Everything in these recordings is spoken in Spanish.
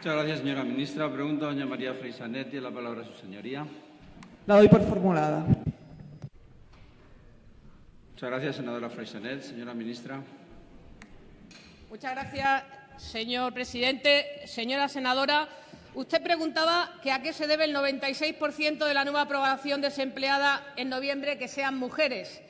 Muchas gracias, señora ministra. Pregunta doña María Freisanet. Tiene la palabra su señoría. La doy por formulada. Muchas gracias, senadora Freisanet. Señora ministra. Muchas gracias, señor presidente. Señora senadora, usted preguntaba que a qué se debe el 96% de la nueva aprobación desempleada en noviembre que sean mujeres.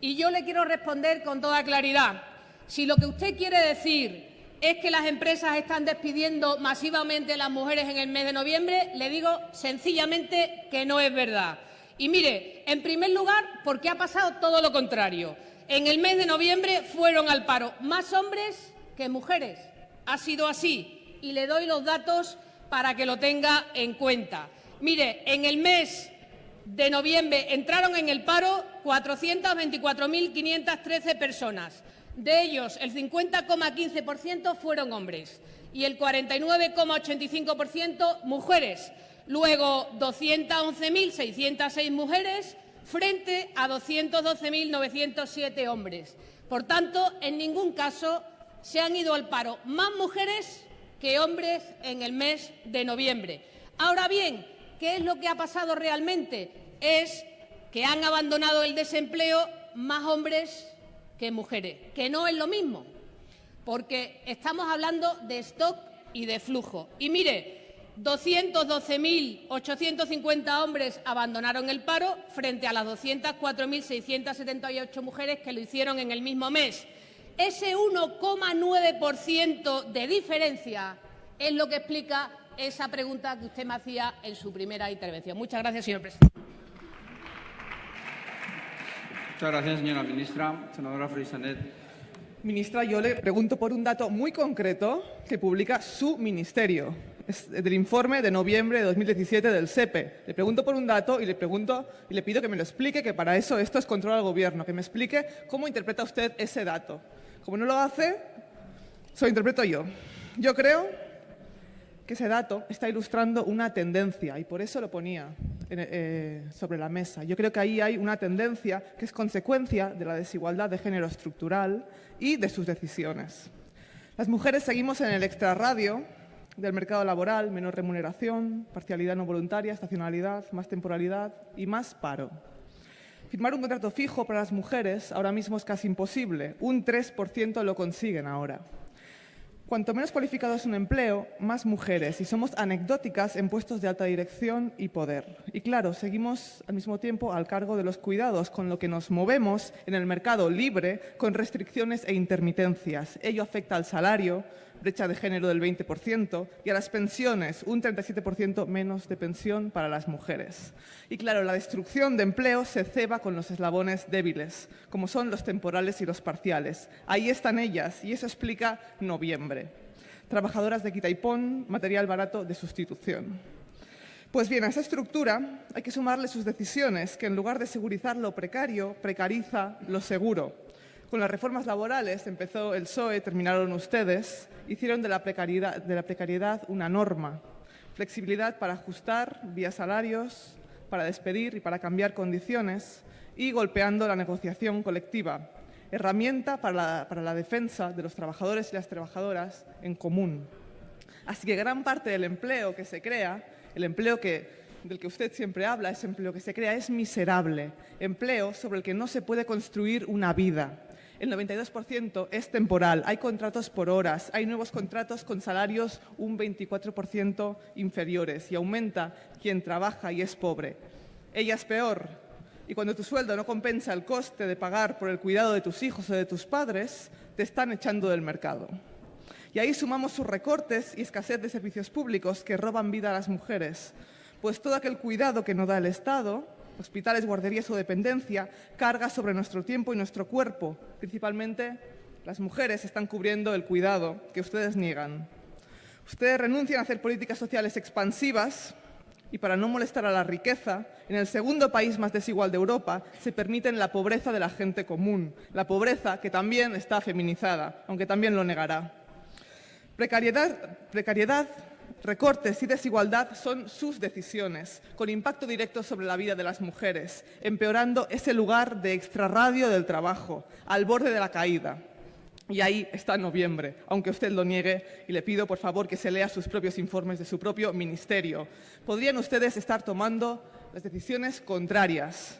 Y yo le quiero responder con toda claridad. Si lo que usted quiere decir es que las empresas están despidiendo masivamente a las mujeres en el mes de noviembre, le digo sencillamente que no es verdad. Y mire, en primer lugar, porque ha pasado todo lo contrario. En el mes de noviembre fueron al paro más hombres que mujeres. Ha sido así y le doy los datos para que lo tenga en cuenta. Mire, en el mes de noviembre entraron en el paro 424.513 personas. De ellos, el 50,15% fueron hombres y el 49,85% mujeres. Luego, 211.606 mujeres frente a 212.907 hombres. Por tanto, en ningún caso se han ido al paro más mujeres que hombres en el mes de noviembre. Ahora bien, ¿qué es lo que ha pasado realmente? Es que han abandonado el desempleo más hombres que mujeres, que no es lo mismo, porque estamos hablando de stock y de flujo. Y mire, 212.850 hombres abandonaron el paro frente a las 204.678 mujeres que lo hicieron en el mismo mes. Ese 1,9% de diferencia es lo que explica esa pregunta que usted me hacía en su primera intervención. Muchas gracias, señor presidente. Muchas gracias, señora ministra. Senadora Freisanet. Ministra, yo le pregunto por un dato muy concreto que publica su ministerio. Del informe de noviembre de 2017 del SEPE. Le pregunto por un dato y le pregunto y le pido que me lo explique, que para eso esto es control al gobierno, que me explique cómo interpreta usted ese dato. Como no lo hace, se lo interpreto yo. Yo creo que ese dato está ilustrando una tendencia y por eso lo ponía eh, sobre la mesa. Yo creo que ahí hay una tendencia que es consecuencia de la desigualdad de género estructural y de sus decisiones. Las mujeres seguimos en el extrarradio del mercado laboral, menos remuneración, parcialidad no voluntaria, estacionalidad, más temporalidad y más paro. Firmar un contrato fijo para las mujeres ahora mismo es casi imposible. Un 3% lo consiguen ahora. Cuanto menos cualificado es un empleo, más mujeres y somos anecdóticas en puestos de alta dirección y poder. Y claro, seguimos al mismo tiempo al cargo de los cuidados, con lo que nos movemos en el mercado libre con restricciones e intermitencias. Ello afecta al salario, brecha de género del 20%, y a las pensiones, un 37% menos de pensión para las mujeres. Y claro, la destrucción de empleo se ceba con los eslabones débiles, como son los temporales y los parciales. Ahí están ellas, y eso explica noviembre. Trabajadoras de quita y pon, material barato de sustitución. Pues bien, a esa estructura hay que sumarle sus decisiones, que en lugar de segurizar lo precario, precariza lo seguro con las reformas laborales empezó el PSOE, terminaron ustedes, hicieron de la precariedad, una norma. Flexibilidad para ajustar vía salarios, para despedir y para cambiar condiciones y golpeando la negociación colectiva, herramienta para la, defensa de los trabajadores y las trabajadoras en común. Así que gran parte del empleo que se crea, el empleo del que usted siempre habla, ese empleo que se crea, es miserable, empleo sobre el que no se puede construir una vida el 92% es temporal, hay contratos por horas, hay nuevos contratos con salarios un 24% inferiores y aumenta quien trabaja y es pobre. Ella es peor. Y cuando tu sueldo no compensa el coste de pagar por el cuidado de tus hijos o de tus padres, te están echando del mercado. Y ahí sumamos sus recortes y escasez de servicios públicos que roban vida a las mujeres, pues todo aquel cuidado que no da el Estado hospitales, guarderías o dependencia, carga sobre nuestro tiempo y nuestro cuerpo. Principalmente las mujeres están cubriendo el cuidado que ustedes niegan. Ustedes renuncian a hacer políticas sociales expansivas y para no molestar a la riqueza, en el segundo país más desigual de Europa se permiten la pobreza de la gente común, la pobreza que también está feminizada, aunque también lo negará. Precariedad, precariedad Recortes y desigualdad son sus decisiones, con impacto directo sobre la vida de las mujeres, empeorando ese lugar de extrarradio del trabajo, al borde de la caída. Y ahí está noviembre, aunque usted lo niegue, y le pido, por favor, que se lea sus propios informes de su propio ministerio. Podrían ustedes estar tomando las decisiones contrarias.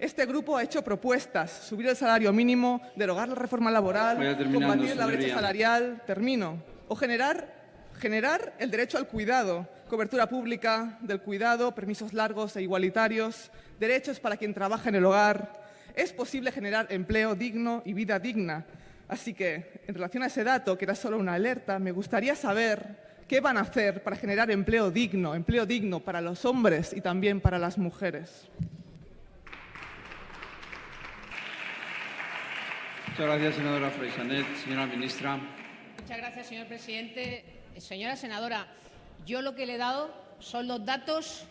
Este grupo ha hecho propuestas, subir el salario mínimo, derogar la reforma laboral, combatir la brecha salarial, termino, o generar, generar el derecho al cuidado, cobertura pública del cuidado, permisos largos e igualitarios, derechos para quien trabaja en el hogar. Es posible generar empleo digno y vida digna. Así que, en relación a ese dato, que era solo una alerta, me gustaría saber qué van a hacer para generar empleo digno, empleo digno para los hombres y también para las mujeres. Muchas gracias, senadora Freixanet. Señora ministra. Muchas gracias, señor presidente. Señora senadora, yo lo que le he dado son los datos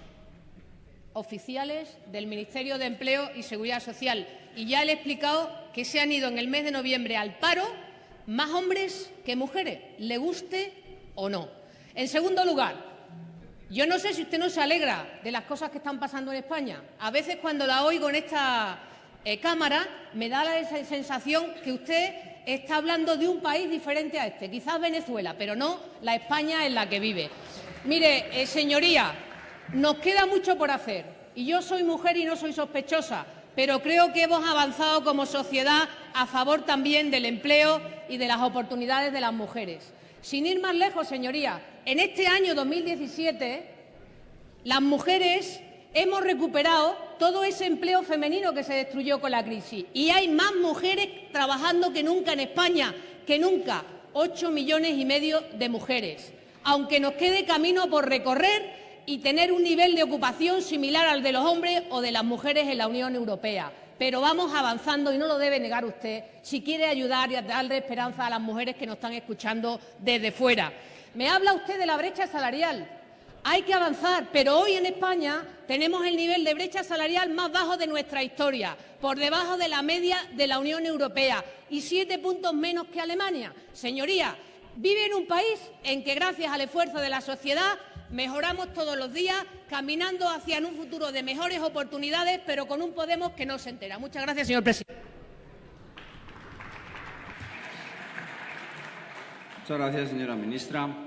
oficiales del Ministerio de Empleo y Seguridad Social. Y ya le he explicado que se han ido en el mes de noviembre al paro más hombres que mujeres, le guste o no. En segundo lugar, yo no sé si usted no se alegra de las cosas que están pasando en España. A veces cuando la oigo en esta eh, Cámara me da la sensación que usted está hablando de un país diferente a este, quizás Venezuela, pero no la España en la que vive. Mire, eh, señoría, nos queda mucho por hacer y yo soy mujer y no soy sospechosa, pero creo que hemos avanzado como sociedad a favor también del empleo y de las oportunidades de las mujeres. Sin ir más lejos, señoría, en este año 2017 las mujeres hemos recuperado todo ese empleo femenino que se destruyó con la crisis y hay más mujeres trabajando que nunca en España, que nunca, ocho millones y medio de mujeres, aunque nos quede camino por recorrer y tener un nivel de ocupación similar al de los hombres o de las mujeres en la Unión Europea. Pero vamos avanzando y no lo debe negar usted si quiere ayudar y darle esperanza a las mujeres que nos están escuchando desde fuera. Me habla usted de la brecha salarial. Hay que avanzar, pero hoy en España tenemos el nivel de brecha salarial más bajo de nuestra historia, por debajo de la media de la Unión Europea y siete puntos menos que Alemania. Señoría, vive en un país en que gracias al esfuerzo de la sociedad mejoramos todos los días, caminando hacia un futuro de mejores oportunidades, pero con un Podemos que no se entera. Muchas gracias, señor presidente. Muchas gracias, señora ministra.